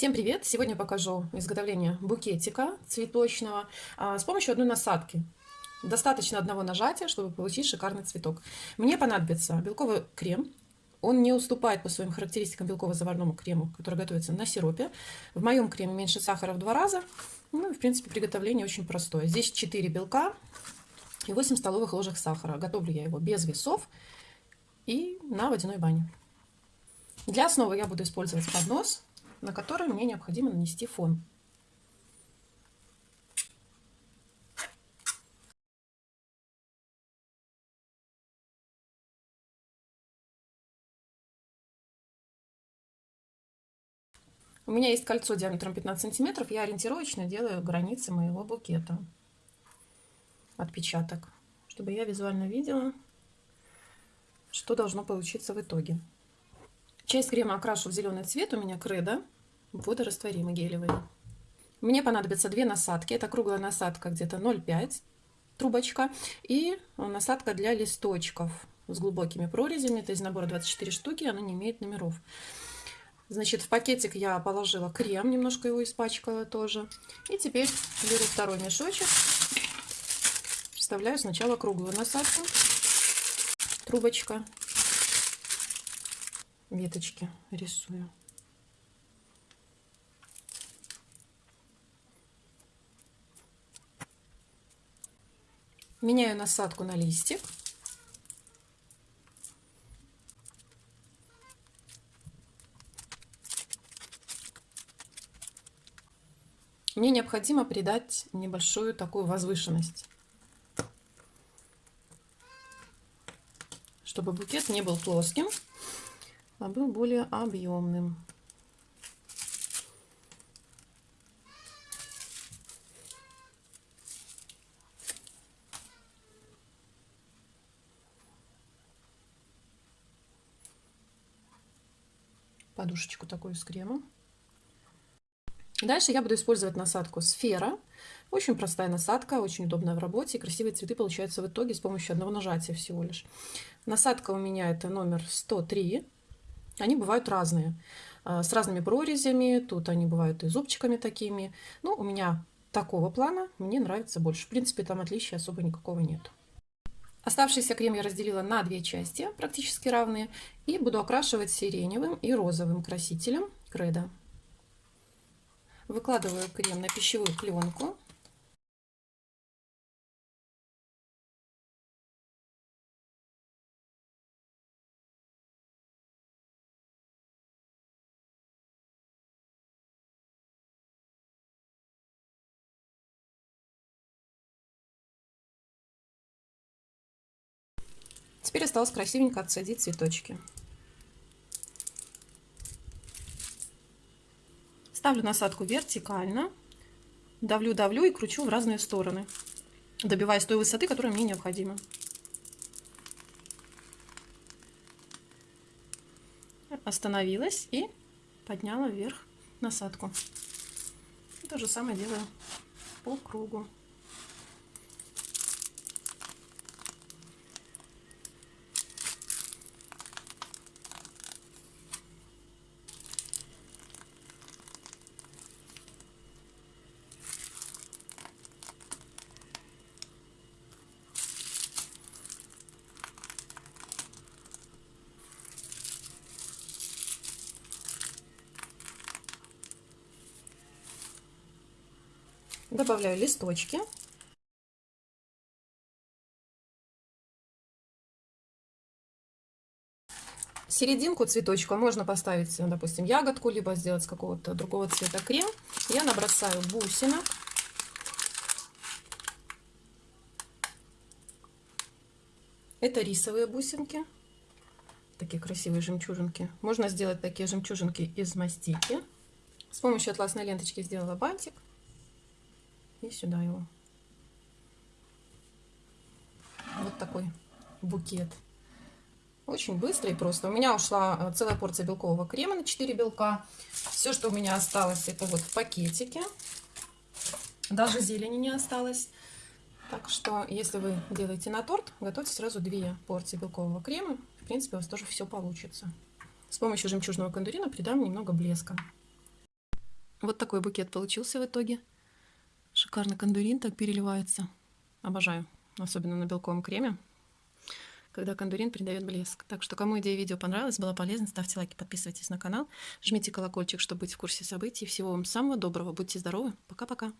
Всем привет! Сегодня покажу изготовление букетика цветочного а, с помощью одной насадки. Достаточно одного нажатия, чтобы получить шикарный цветок. Мне понадобится белковый крем. Он не уступает по своим характеристикам белково-заварному крему, который готовится на сиропе. В моем креме меньше сахара в два раза. Ну в принципе, приготовление очень простое. Здесь 4 белка и 8 столовых ложек сахара. Готовлю я его без весов и на водяной бане. Для основы я буду использовать поднос на который мне необходимо нанести фон. У меня есть кольцо диаметром 15 сантиметров. Я ориентировочно делаю границы моего букета. Отпечаток. Чтобы я визуально видела, что должно получиться в итоге. Часть крема окрашу в зеленый цвет. У меня кредо водорастворимый гелевый. Мне понадобятся две насадки. Это круглая насадка где-то 0,5 трубочка и насадка для листочков с глубокими прорезями. Это из набора 24 штуки, она не имеет номеров. Значит, в пакетик я положила крем, немножко его испачкала тоже. И теперь беру второй мешочек, вставляю сначала круглую насадку, трубочка веточки рисую. Меняю насадку на листик. Мне необходимо придать небольшую такую возвышенность, чтобы букет не был плоским, а был более объемным. Подушечку такую с кремом. Дальше я буду использовать насадку сфера. Очень простая насадка, очень удобная в работе. И красивые цветы получаются в итоге с помощью одного нажатия всего лишь. Насадка у меня это номер 103. Они бывают разные, а, с разными прорезями, тут они бывают и зубчиками такими. Ну, у меня такого плана мне нравится больше. В принципе, там отличия особо никакого нет. Оставшийся крем я разделила на две части, практически равные, и буду окрашивать сиреневым и розовым красителем кредо. Выкладываю крем на пищевую пленку Теперь осталось красивенько отсадить цветочки. Ставлю насадку вертикально, давлю-давлю и кручу в разные стороны, добиваясь той высоты, которая мне необходима. Остановилась и подняла вверх насадку. То же самое делаю по кругу. Добавляю листочки. Серединку цветочка можно поставить, допустим, ягодку, либо сделать какого-то другого цвета крем. Я набросаю бусинок. Это рисовые бусинки. Такие красивые жемчужинки. Можно сделать такие жемчужинки из мастики. С помощью атласной ленточки сделала бантик и сюда его. Вот такой букет. Очень быстро и просто. У меня ушла э, целая порция белкового крема на 4 белка. Все, что у меня осталось, это вот в пакетике. Даже зелени не осталось. Так что, если вы делаете на торт, готовьте сразу две порции белкового крема. В принципе, у вас тоже все получится. С помощью жемчужного кондурина придам немного блеска. Вот такой букет получился в итоге. Шикарный кондурин так переливается. Обожаю, особенно на белковом креме, когда кондурин придает блеск. Так что, кому идея видео понравилась, была полезна, ставьте лайки, подписывайтесь на канал, жмите колокольчик, чтобы быть в курсе событий. Всего вам самого доброго, будьте здоровы, пока-пока.